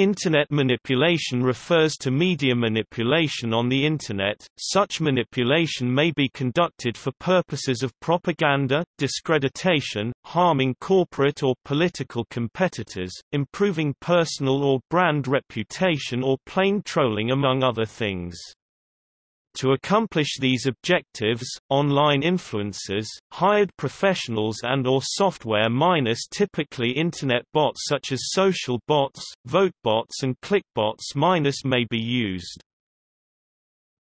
Internet manipulation refers to media manipulation on the Internet. Such manipulation may be conducted for purposes of propaganda, discreditation, harming corporate or political competitors, improving personal or brand reputation or plain trolling among other things. To accomplish these objectives, online influencers, hired professionals and or software minus typically Internet bots such as social bots, vote bots and clickbots minus may be used.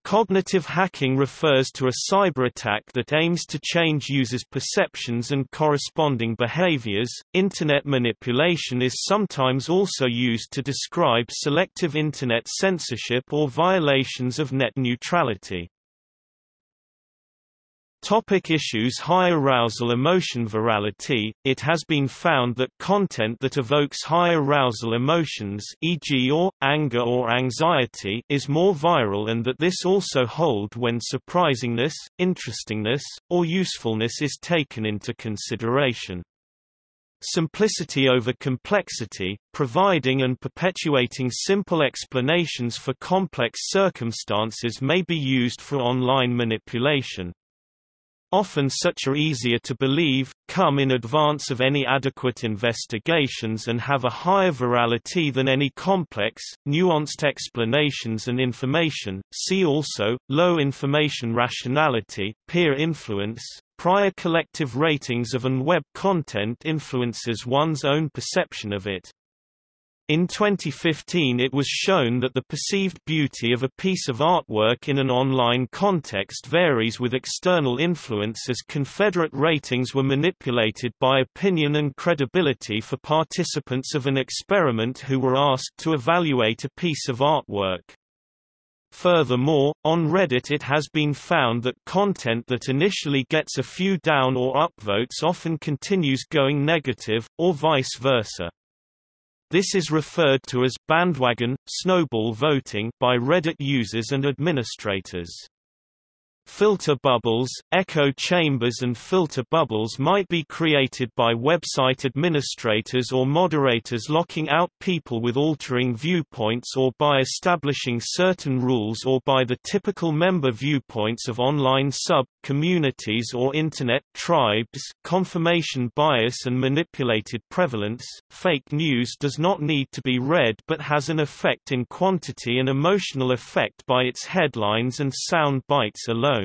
Cognitive hacking refers to a cyber attack that aims to change users' perceptions and corresponding behaviors. Internet manipulation is sometimes also used to describe selective Internet censorship or violations of net neutrality. Topic issues High arousal emotion virality It has been found that content that evokes high arousal emotions e.g. or, anger or anxiety is more viral and that this also hold when surprisingness, interestingness, or usefulness is taken into consideration. Simplicity over complexity, providing and perpetuating simple explanations for complex circumstances may be used for online manipulation. Often such are easier to believe, come in advance of any adequate investigations and have a higher virality than any complex, nuanced explanations and information. See also, low information rationality, peer influence, prior collective ratings of an web content influences one's own perception of it. In 2015 it was shown that the perceived beauty of a piece of artwork in an online context varies with external influence as Confederate ratings were manipulated by opinion and credibility for participants of an experiment who were asked to evaluate a piece of artwork. Furthermore, on Reddit it has been found that content that initially gets a few down or up votes often continues going negative, or vice versa. This is referred to as bandwagon, snowball voting by Reddit users and administrators. Filter bubbles, echo chambers and filter bubbles might be created by website administrators or moderators locking out people with altering viewpoints or by establishing certain rules or by the typical member viewpoints of online sub-communities or Internet tribes. Confirmation bias and manipulated prevalence. Fake news does not need to be read but has an effect in quantity and emotional effect by its headlines and sound bites alone.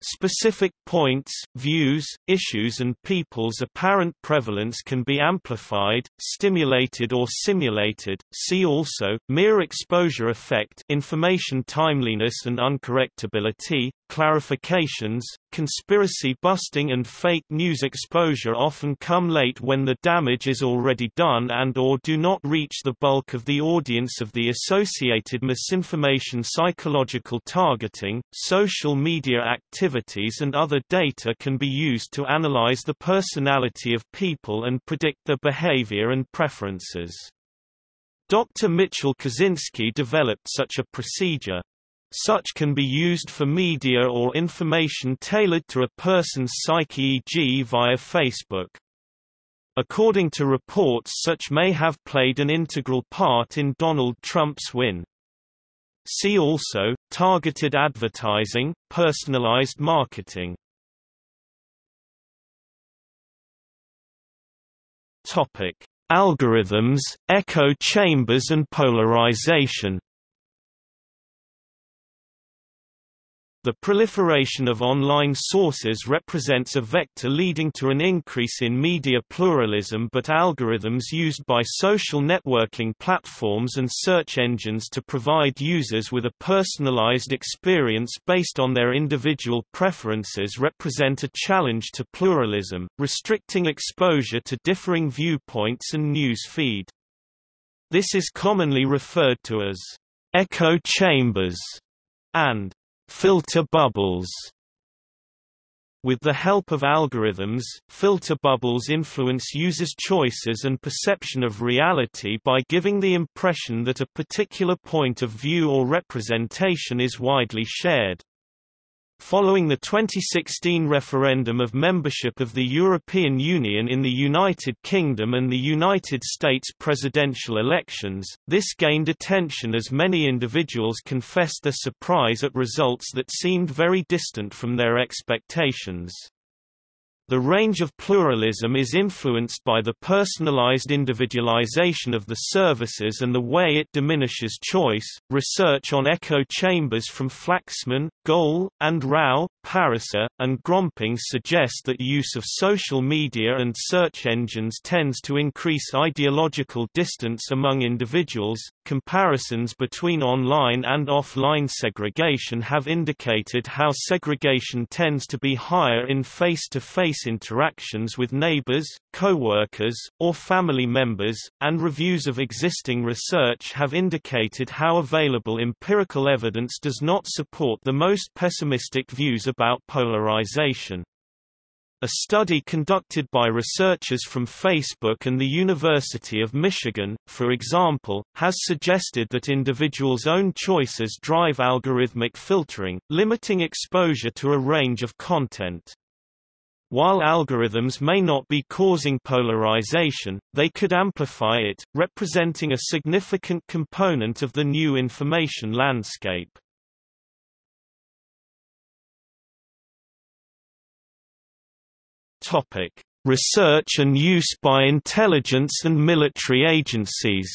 Specific points, views, issues and people's apparent prevalence can be amplified, stimulated or simulated. See also, mere exposure effect information timeliness and uncorrectability, clarifications, conspiracy busting and fake news exposure often come late when the damage is already done and or do not reach the bulk of the audience of the associated misinformation psychological targeting, social media activities and other data can be used to analyze the personality of people and predict their behavior and preferences. Dr. Michal Kosinski developed such a procedure, such can be used for media or information tailored to a person's psyche e.g. via Facebook. According to reports such may have played an integral part in Donald Trump's win. See also, targeted advertising, personalized marketing. Topic: Algorithms, echo chambers and polarization The proliferation of online sources represents a vector leading to an increase in media pluralism but algorithms used by social networking platforms and search engines to provide users with a personalized experience based on their individual preferences represent a challenge to pluralism, restricting exposure to differing viewpoints and news feed. This is commonly referred to as echo chambers and filter bubbles. With the help of algorithms, filter bubbles influence users' choices and perception of reality by giving the impression that a particular point of view or representation is widely shared. Following the 2016 referendum of membership of the European Union in the United Kingdom and the United States presidential elections, this gained attention as many individuals confessed their surprise at results that seemed very distant from their expectations. The range of pluralism is influenced by the personalized individualization of the services and the way it diminishes choice. Research on echo chambers from Flaxman, Goel, and Rao, Pariser, and Gromping suggests that use of social media and search engines tends to increase ideological distance among individuals. Comparisons between online and offline segregation have indicated how segregation tends to be higher in face-to-face -face interactions with neighbors, co-workers, or family members, and reviews of existing research have indicated how available empirical evidence does not support the most pessimistic views about polarization. A study conducted by researchers from Facebook and the University of Michigan, for example, has suggested that individuals' own choices drive algorithmic filtering, limiting exposure to a range of content. While algorithms may not be causing polarization, they could amplify it, representing a significant component of the new information landscape. Topic: Research and use by intelligence and military agencies.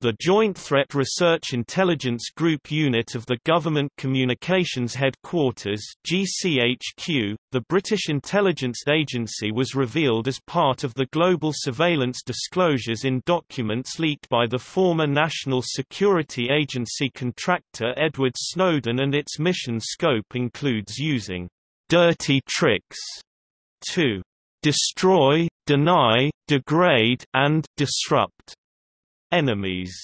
The Joint Threat Research Intelligence Group unit of the Government Communications Headquarters GCHQ, the British intelligence agency was revealed as part of the global surveillance disclosures in documents leaked by the former National Security Agency contractor Edward Snowden and its mission scope includes using «dirty tricks» to «destroy, deny, degrade, and disrupt» Enemies.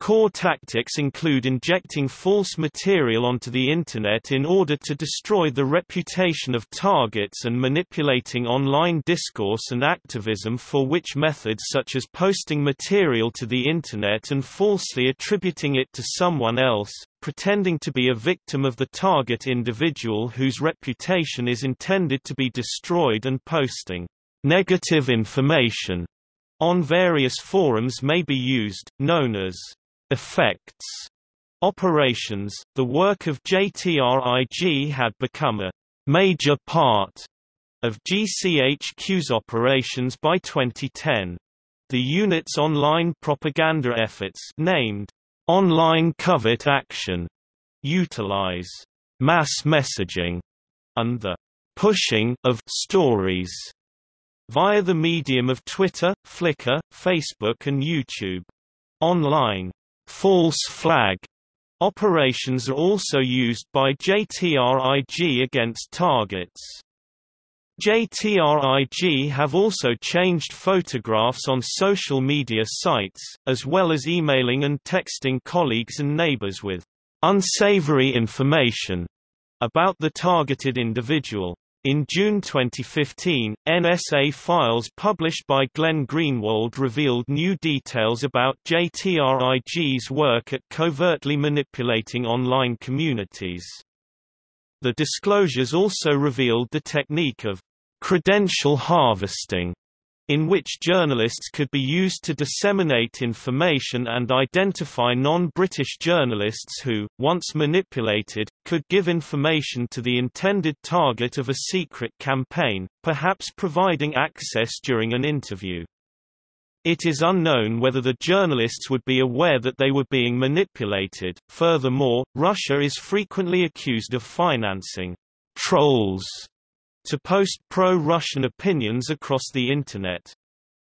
Core tactics include injecting false material onto the Internet in order to destroy the reputation of targets and manipulating online discourse and activism for which methods such as posting material to the Internet and falsely attributing it to someone else, pretending to be a victim of the target individual whose reputation is intended to be destroyed and posting negative information on various forums may be used, known as effects operations. The work of JTRIG had become a major part of GCHQ's operations by 2010. The unit's online propaganda efforts named Online Covert Action utilize mass messaging and the pushing of stories via the medium of Twitter, Flickr, Facebook and YouTube. Online false flag operations are also used by JTRIG against targets. JTRIG have also changed photographs on social media sites, as well as emailing and texting colleagues and neighbors with unsavory information about the targeted individual. In June 2015, NSA files published by Glenn Greenwald revealed new details about JTRIG's work at covertly manipulating online communities. The disclosures also revealed the technique of credential harvesting in which journalists could be used to disseminate information and identify non-British journalists who, once manipulated, could give information to the intended target of a secret campaign, perhaps providing access during an interview. It is unknown whether the journalists would be aware that they were being manipulated. Furthermore, Russia is frequently accused of financing trolls to post pro-Russian opinions across the Internet.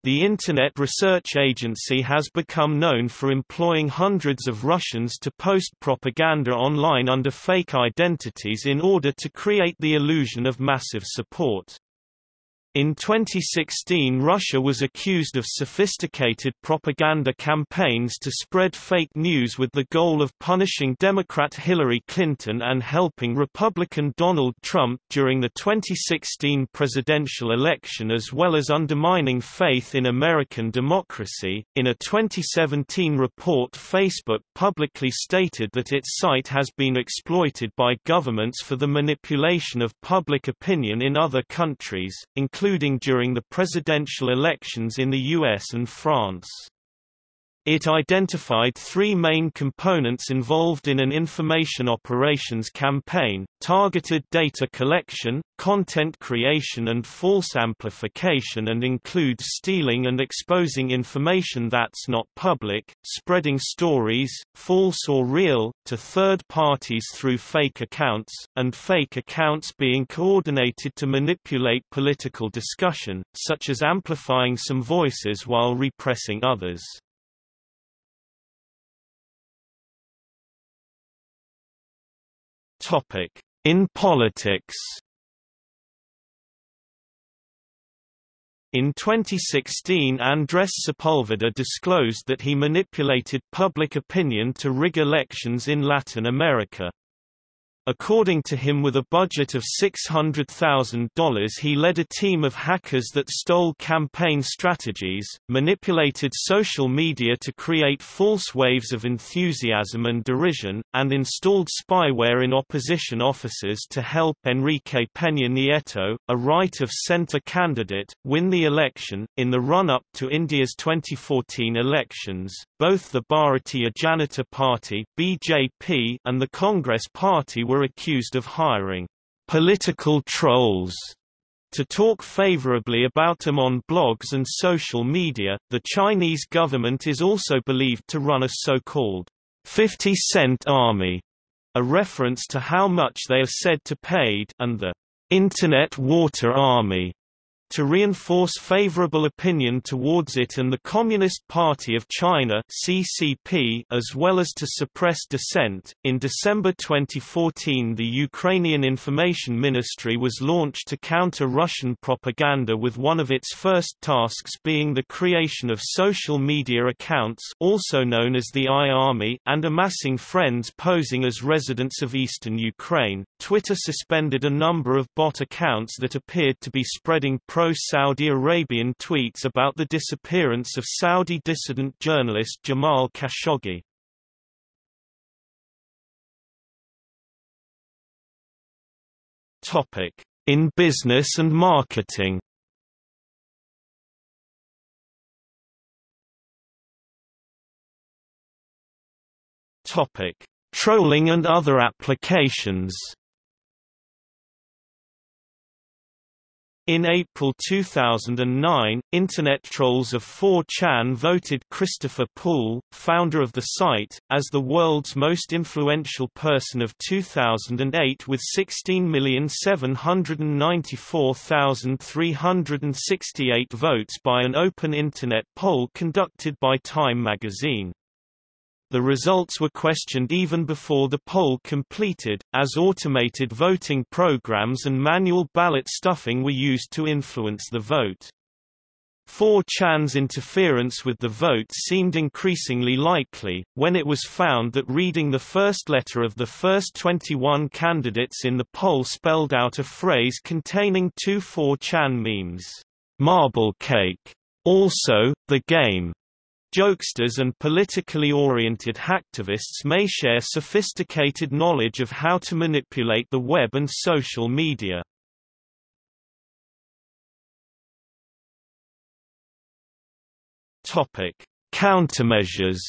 The Internet Research Agency has become known for employing hundreds of Russians to post propaganda online under fake identities in order to create the illusion of massive support. In 2016 Russia was accused of sophisticated propaganda campaigns to spread fake news with the goal of punishing Democrat Hillary Clinton and helping Republican Donald Trump during the 2016 presidential election as well as undermining faith in American democracy. In a 2017 report Facebook publicly stated that its site has been exploited by governments for the manipulation of public opinion in other countries, including including during the presidential elections in the US and France. It identified three main components involved in an information operations campaign, targeted data collection, content creation and false amplification and includes stealing and exposing information that's not public, spreading stories, false or real, to third parties through fake accounts, and fake accounts being coordinated to manipulate political discussion, such as amplifying some voices while repressing others. In politics In 2016 Andres Sepulveda disclosed that he manipulated public opinion to rig elections in Latin America. According to him with a budget of $600,000 he led a team of hackers that stole campaign strategies, manipulated social media to create false waves of enthusiasm and derision, and installed spyware in opposition offices to help Enrique Peña Nieto, a right-of-center candidate, win the election. In the run-up to India's 2014 elections, both the Bharatiya Janata Party (BJP) and the Congress Party were accused of hiring political trolls to talk favorably about them on blogs and social media. The Chinese government is also believed to run a so-called 50 cent army, a reference to how much they are said to paid, and the Internet Water Army, to reinforce favorable opinion towards it and the Communist Party of China (CCP), as well as to suppress dissent. In December 2014, the Ukrainian Information Ministry was launched to counter Russian propaganda with one of its first tasks being the creation of social media accounts, also known as the I-Army, and amassing friends posing as residents of eastern Ukraine. Twitter suspended a number of bot accounts that appeared to be spreading pro pro-Saudi Arabian tweets about the disappearance of Saudi dissident journalist Jamal Khashoggi. In business and marketing Topic: Trolling and other applications In April 2009, Internet trolls of 4chan voted Christopher Poole, founder of the site, as the world's most influential person of 2008 with 16,794,368 votes by an open Internet poll conducted by Time magazine. The results were questioned even before the poll completed, as automated voting programs and manual ballot stuffing were used to influence the vote. 4chan's interference with the vote seemed increasingly likely, when it was found that reading the first letter of the first 21 candidates in the poll spelled out a phrase containing two 4chan memes, "'marble cake'", also, the game, Jokesters and politically oriented hacktivists may share sophisticated knowledge of how to manipulate the web and social media. Countermeasures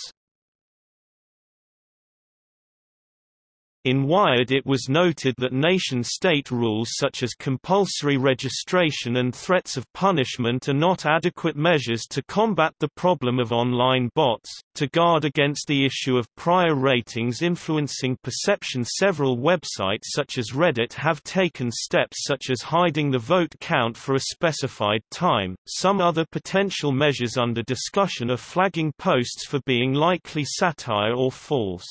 In Wired it was noted that nation-state rules such as compulsory registration and threats of punishment are not adequate measures to combat the problem of online bots, to guard against the issue of prior ratings influencing perception several websites such as Reddit have taken steps such as hiding the vote count for a specified time, some other potential measures under discussion are flagging posts for being likely satire or false.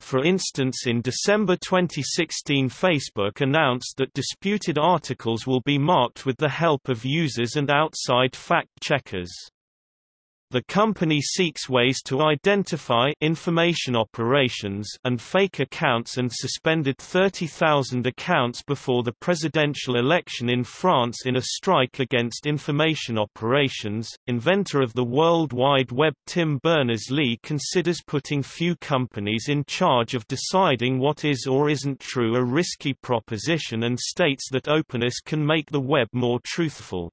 For instance in December 2016 Facebook announced that disputed articles will be marked with the help of users and outside fact-checkers. The company seeks ways to identify information operations and fake accounts and suspended 30,000 accounts before the presidential election in France in a strike against information operations. Inventor of the World Wide Web Tim Berners-Lee considers putting few companies in charge of deciding what is or isn't true a risky proposition and states that openness can make the web more truthful.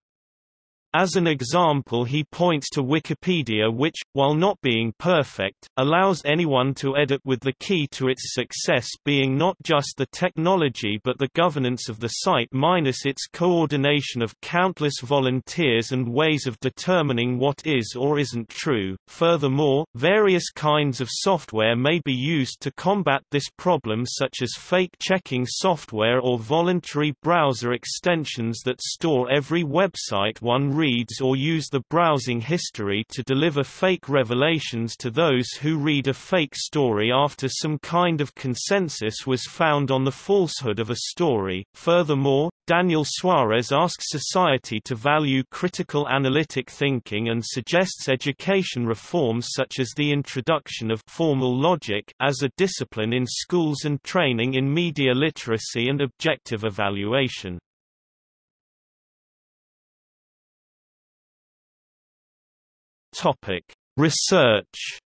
As an example he points to Wikipedia which, while not being perfect, allows anyone to edit with the key to its success being not just the technology but the governance of the site minus its coordination of countless volunteers and ways of determining what is or isn't true. Furthermore, various kinds of software may be used to combat this problem such as fact-checking software or voluntary browser extensions that store every website one reads reads or use the browsing history to deliver fake revelations to those who read a fake story after some kind of consensus was found on the falsehood of a story. Furthermore, Daniel Suarez asks society to value critical analytic thinking and suggests education reforms such as the introduction of formal logic as a discipline in schools and training in media literacy and objective evaluation. Topic: Research.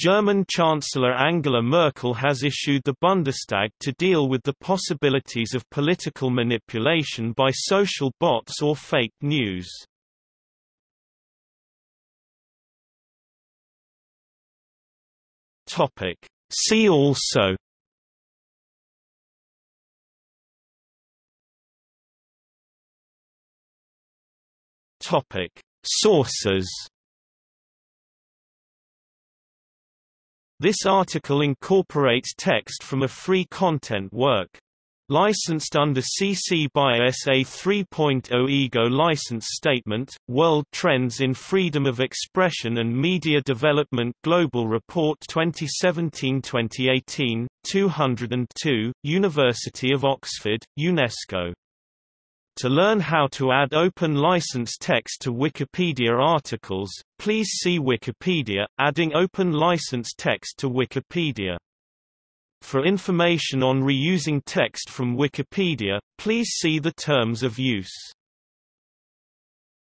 German Chancellor Angela Merkel has issued the Bundestag to deal with the possibilities of political manipulation by social bots or fake news. Topic: See also Topic: Sources. This article incorporates text from a free content work. Licensed under CC by SA 3.0 IGO License Statement, World Trends in Freedom of Expression and Media Development Global Report 2017-2018, 202, University of Oxford, UNESCO to learn how to add open license text to Wikipedia articles, please see Wikipedia, adding open license text to Wikipedia. For information on reusing text from Wikipedia, please see the terms of use.